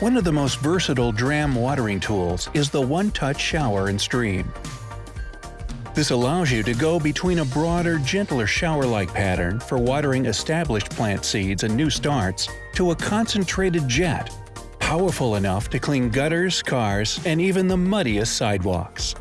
One of the most versatile Dramm watering tools is the One-Touch Shower and Stream. This allows you to go between a broader, gentler shower-like pattern for watering established plant seeds and new starts to a concentrated jet, powerful enough to clean gutters, cars, and even the muddiest sidewalks.